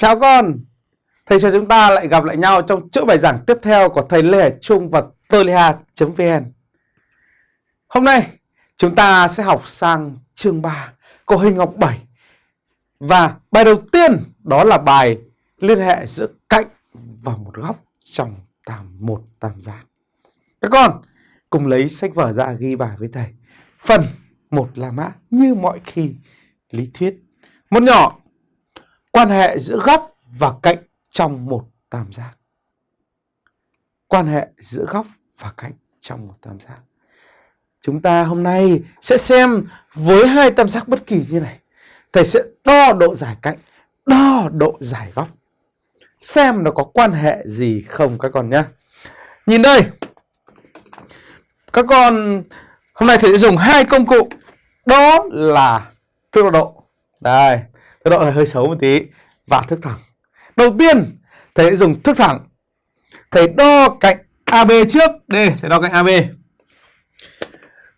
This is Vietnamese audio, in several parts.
Chào con. Thầy cho chúng ta lại gặp lại nhau trong chuỗi bài giảng tiếp theo của thầy Lê Hải Trung và tôi vn. Hôm nay, chúng ta sẽ học sang chương 3 của hình học 7 Và bài đầu tiên đó là bài liên hệ giữa cạnh và một góc trong tam một tam giác Các con, cùng lấy sách vở ra ghi bài với thầy. Phần một là mã, như mọi khi lý thuyết. Một nhỏ quan hệ giữa góc và cạnh trong một tam giác. Quan hệ giữa góc và cạnh trong một tam giác. Chúng ta hôm nay sẽ xem với hai tam giác bất kỳ như này. Thầy sẽ đo độ dài cạnh, đo độ dài góc. Xem nó có quan hệ gì không các con nhé. Nhìn đây. Các con hôm nay thầy sẽ dùng hai công cụ. Đó là tốc độ. Đây, cái độ này hơi xấu một tí và thước thẳng. Đầu tiên, thầy sẽ dùng thước thẳng. Thầy đo cạnh AB trước. Đây, thầy đo cạnh AB.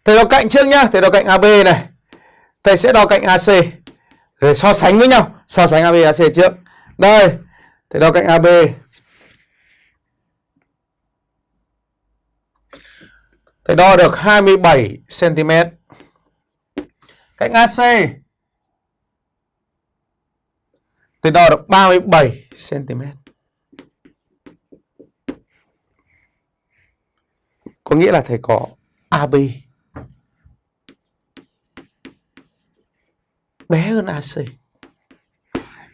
Thầy đo cạnh trước nhá, thầy đo cạnh AB này. Thầy sẽ đo cạnh AC. rồi so sánh với nhau, so sánh AB AC trước. Đây, thầy đo cạnh AB. Thầy đo được 27 cm. Cạnh AC Tôi đo được 37 cm. Có nghĩa là thầy có AB bé hơn AC.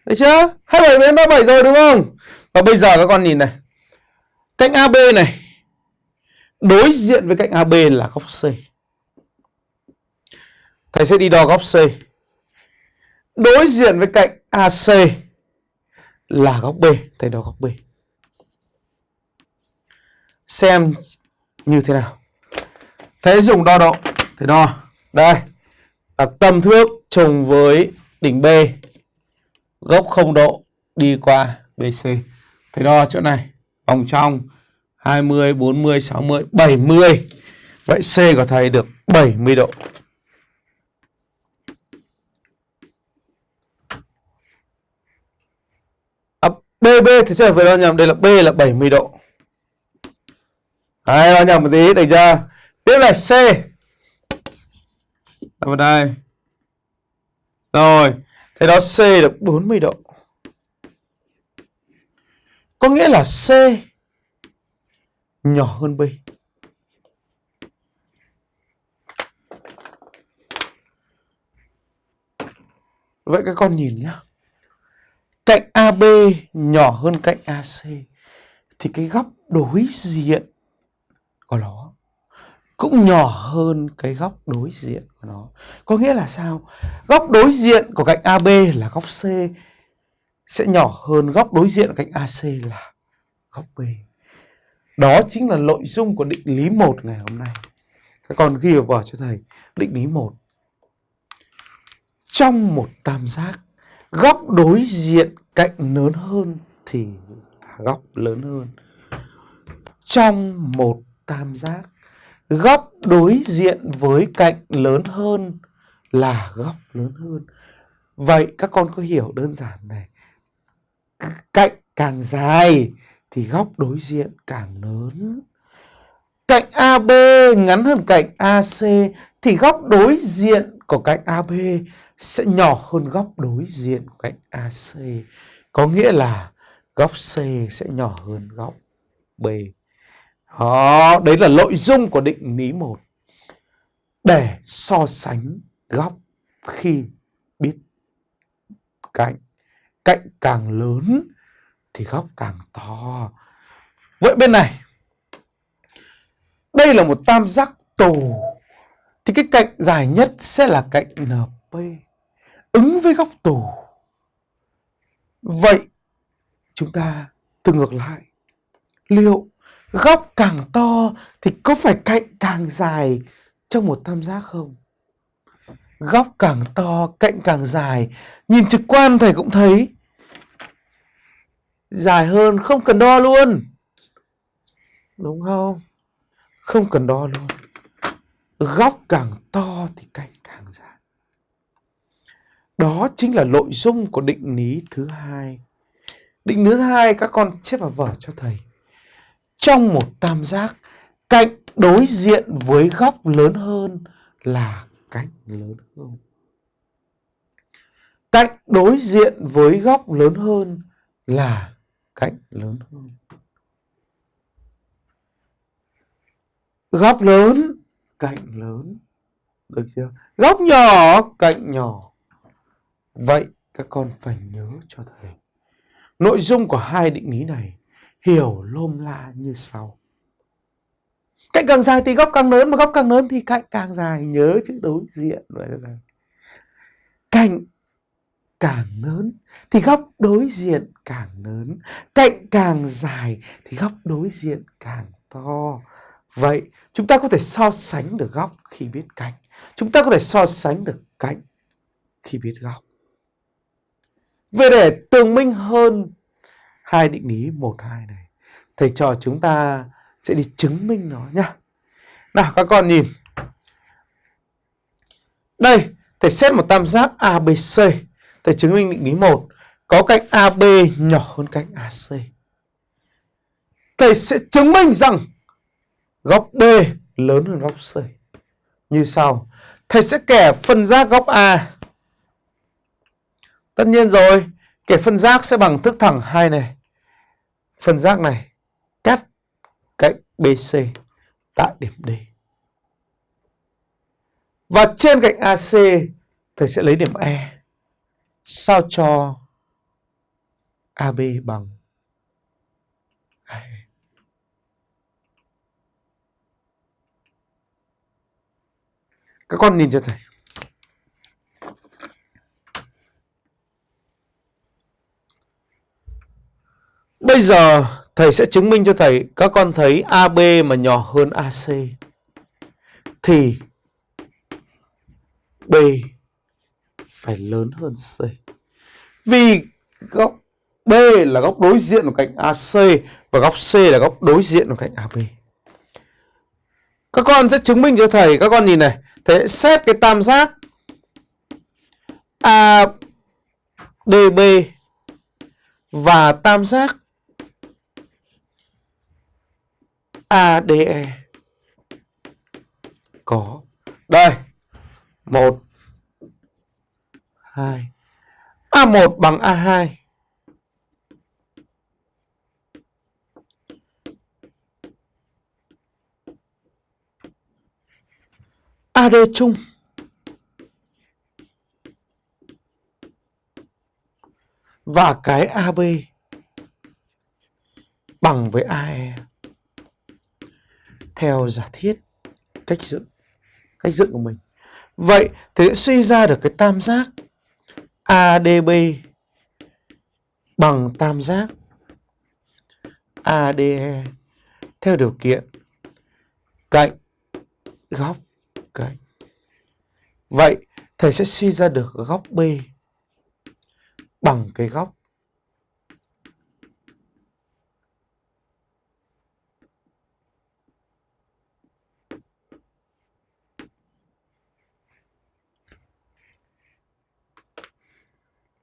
Được chưa? 27 đến 37 rồi, đúng không? Và bây giờ các con nhìn này. Cạnh AB này, đối diện với cạnh AB là góc C. Thầy sẽ đi đo góc C. Đối diện với cạnh AC là góc B, thầy đó góc B. Xem như thế nào. Thế dùng đo độ, thầy đo. Đây, là tâm thước trùng với đỉnh B. Góc 0 độ đi qua BC. Thầy đo chỗ này, vòng trong 20, 40, 60, 70. Vậy C của thầy được 70 độ. BB thì sẽ phải đo nhầm đây là B là 70 độ. Đấy, đo nhầm một tí được chưa? Tiếp là C. Đặt vào đây. Rồi, thế đó C được 40 độ. Có nghĩa là C nhỏ hơn B. Vậy các con nhìn nhá cạnh AB nhỏ hơn cạnh AC thì cái góc đối diện của nó cũng nhỏ hơn cái góc đối diện của nó. Có nghĩa là sao? Góc đối diện của cạnh AB là góc C, sẽ nhỏ hơn góc đối diện của cạnh AC là góc B. Đó chính là nội dung của định lý 1 ngày hôm nay. Các con ghi vào cho thầy. Định lý 1. Trong một tam giác góc đối diện cạnh lớn hơn thì góc lớn hơn. Trong một tam giác, góc đối diện với cạnh lớn hơn là góc lớn hơn. Vậy các con có hiểu đơn giản này. Cạnh càng dài thì góc đối diện càng lớn. Cạnh AB ngắn hơn cạnh AC thì góc đối diện của cạnh AB sẽ nhỏ hơn góc đối diện của cạnh AC. Có nghĩa là góc C sẽ nhỏ hơn góc B. Đó, đấy là nội dung của định lý 1. Để so sánh góc khi biết cạnh. Cạnh càng lớn thì góc càng to. Vậy bên này, đây là một tam giác tù. Thì cái cạnh dài nhất sẽ là cạnh NP ứng với góc tù. Vậy chúng ta từ ngược lại, liệu góc càng to thì có phải cạnh càng dài trong một tam giác không? Góc càng to, cạnh càng dài, nhìn trực quan thầy cũng thấy dài hơn không cần đo luôn. Đúng không? Không cần đo luôn. Góc càng to thì cạnh. Đó chính là nội dung của định lý thứ hai. Định lý thứ hai các con chép vào vở cho thầy. Trong một tam giác, cạnh đối diện với góc lớn hơn là cạnh lớn hơn. Cạnh đối diện với góc lớn hơn là cạnh lớn hơn. Góc lớn, cạnh lớn. Được chưa? Góc nhỏ, cạnh nhỏ. Vậy các con phải nhớ cho thầy. Nội dung của hai định lý này hiểu lôm la như sau. Cạnh càng dài thì góc càng lớn, mà góc càng lớn thì cạnh càng dài. Nhớ chữ đối diện. Cạnh càng lớn thì góc đối diện càng lớn. Cạnh càng dài thì góc đối diện càng to. Vậy chúng ta có thể so sánh được góc khi biết cạnh. Chúng ta có thể so sánh được cạnh khi biết góc. Về để tường minh hơn hai định lý 1, 2 này, thầy trò chúng ta sẽ đi chứng minh nó nhá. Nào các con nhìn. Đây, thầy xét một tam giác ABC. Thầy chứng minh định lý 1 có cạnh AB nhỏ hơn cạnh AC. Thầy sẽ chứng minh rằng góc B lớn hơn góc C. Như sau. Thầy sẽ kẻ phân giác góc A. Tất nhiên rồi, kẻ phân giác sẽ bằng thức thẳng hai này. Phân giác này cắt cạnh BC tại điểm D. Và trên cạnh AC thầy sẽ lấy điểm E sao cho AB bằng AE. Các con nhìn cho thầy. Bây giờ thầy sẽ chứng minh cho thầy các con thấy AB mà nhỏ hơn AC thì B phải lớn hơn C. Vì góc B là góc đối diện của cạnh AC và góc C là góc đối diện của cạnh AB. Các con sẽ chứng minh cho thầy, các con nhìn này, thầy sẽ xét cái tam giác ADB và tam giác ADE có. Đây. Một. Hai. A1 bằng A2 AD chung. Và cái AB bằng với AE theo giả thiết cách dựng cách dựng của mình. Vậy thì sẽ suy ra được cái tam giác ADB bằng tam giác ADE theo điều kiện cạnh góc cạnh. Vậy thầy sẽ suy ra được góc B bằng cái góc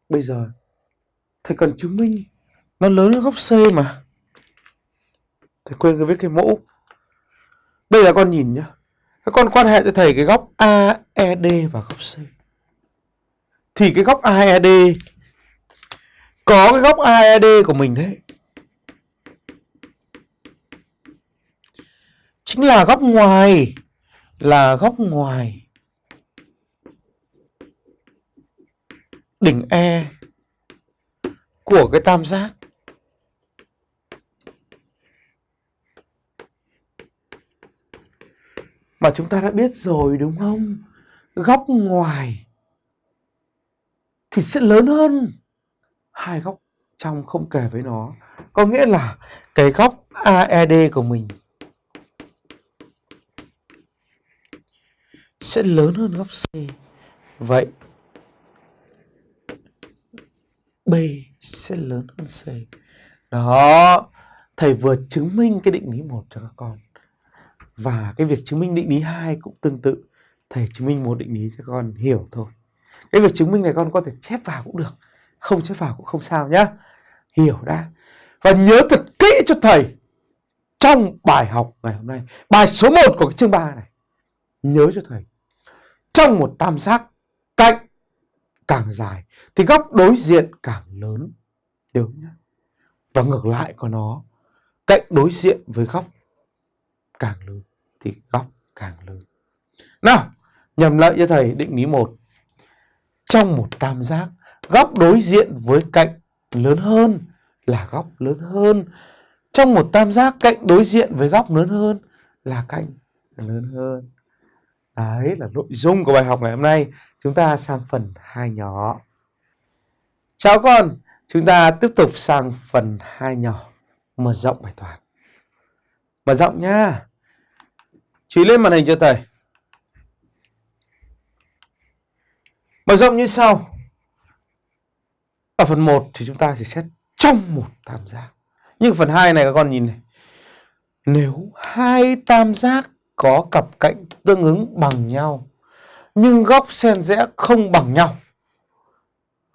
Bây giờ, thầy cần chứng minh nó lớn hơn góc C mà. Thầy quên cái viết cái mẫu. bây giờ con nhìn nhá. Các con quan hệ cho thầy cái góc AED và góc C. Thì cái góc AED có cái góc AED của mình đấy. Chính là góc ngoài. Là góc ngoài đỉnh E của cái tam giác. Mà chúng ta đã biết rồi đúng không? Góc ngoài thì sẽ lớn hơn hai góc trong không kể với nó. Có nghĩa là cái góc AED của mình sẽ lớn hơn góc C. Vậy B sẽ lớn hơn C. Đó, thầy vừa chứng minh cái định lý một cho các con. Và cái việc chứng minh định lý hai cũng tương tự. Thầy chứng minh một định lý cho con hiểu thôi. Cái việc chứng minh này con có thể chép vào cũng được. Không chép vào cũng không sao nhá. hiểu đã. Và nhớ thật kỹ cho thầy trong bài học ngày hôm nay. Bài số 1 của cái chương 3 này. Nhớ cho thầy. Trong một tam giác cạnh càng dài thì góc đối diện càng lớn. Nhớ nhé. Và ngược lại của nó, cạnh đối diện với góc càng lớn thì góc càng lớn. Nào, nhầm lại cho thầy định lý một Trong một tam giác, góc đối diện với cạnh lớn hơn là góc lớn hơn. Trong một tam giác, cạnh đối diện với góc lớn hơn là cạnh lớn hơn. Đấy là nội dung của bài học ngày hôm nay. Chúng ta sang phần hai nhỏ. Chào con, chúng ta tiếp tục sang phần hai nhỏ. Mở rộng bài toán. Mở rộng nha. Chú lên màn hình cho thầy. Mở rộng như sau. Ở phần 1 thì chúng ta chỉ xét trong một tam giác. Nhưng phần 2 này các con nhìn này. Nếu hai tam giác có cặp cạnh tương ứng bằng nhau nhưng góc xen rẽ không bằng nhau.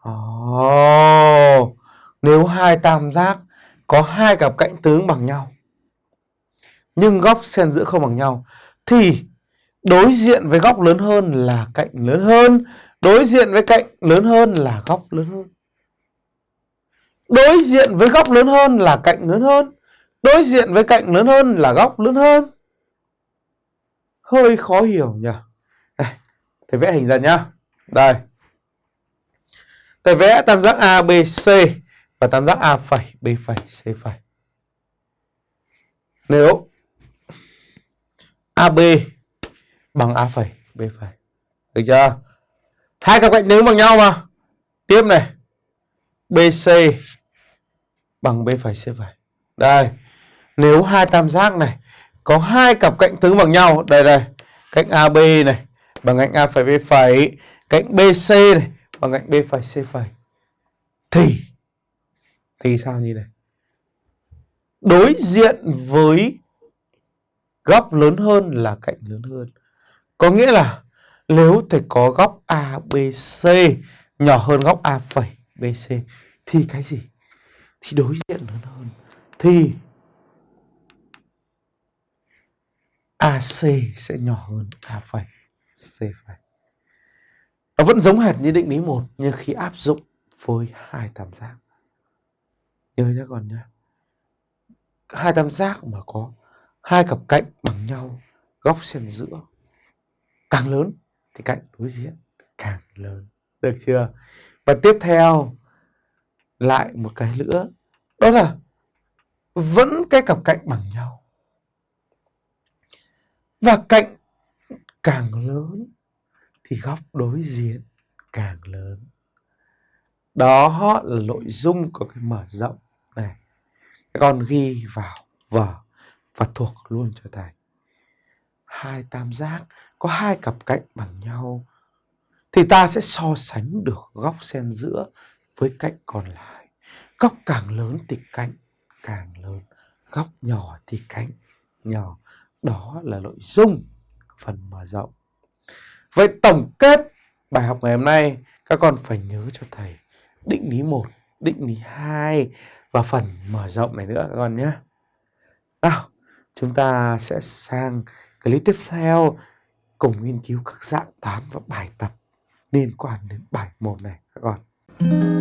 Oh, nếu hai tam giác có hai cặp cạnh tương bằng nhau nhưng góc xen giữa không bằng nhau thì đối diện với góc lớn hơn là cạnh lớn hơn, đối diện với cạnh lớn hơn là góc lớn hơn. Đối diện với góc lớn hơn là cạnh lớn hơn, đối diện với cạnh lớn hơn là góc lớn hơn. Hơi khó hiểu nhỉ. Đây, thầy vẽ hình ra nhá. Đây. Thầy vẽ tam giác ABC và tam giác A phẩy, B phẩy, C phẩy. Nếu AB bằng A phẩy, B phẩy. Được chưa? Hai cặp cạnh nếu bằng nhau mà. Tiếp này. BC bằng B phẩy C phẩy. Đây. Nếu hai tam giác này có hai cặp cạnh tương bằng nhau, đây đây, cạnh AB này bằng cạnh A phẩy B phẩy, cạnh BC này bằng cạnh B phẩy C phẩy. Thì thì sao như này? Đối diện với góc lớn hơn là cạnh lớn hơn. Có nghĩa là nếu thầy có góc ABC nhỏ hơn góc A phẩy BC thì cái gì? Thì đối diện lớn hơn. Thì AC sẽ nhỏ hơn, A phẩy, C phẩy. Nó vẫn giống hệt như định lý một, nhưng khi áp dụng với hai tam giác. Nhớ nhé con nhé. Hai tam giác mà có hai cặp cạnh bằng nhau, góc xen giữa, càng lớn thì cạnh đối diện càng lớn được chưa và tiếp theo, lại một cái nữa đó là vẫn cái cặp cạnh bằng nhau và cạnh càng lớn thì góc đối diện càng lớn đó là nội dung của cái mở rộng này các con ghi vào vở và thuộc luôn cho thầy. Hai tam giác có hai cặp cạnh bằng nhau thì ta sẽ so sánh được góc xen giữa với cạnh còn lại. Góc càng lớn thì cạnh càng lớn, góc nhỏ thì cạnh nhỏ. Đó là nội dung phần mở rộng. Vậy tổng kết bài học ngày hôm nay các con phải nhớ cho thầy định lý 1, định lý 2 và phần mở rộng này nữa các con nhé. Nào, chúng ta sẽ sang clip tiếp theo cùng nghiên cứu các dạng toán và bài tập liên quan đến bài môn này các con.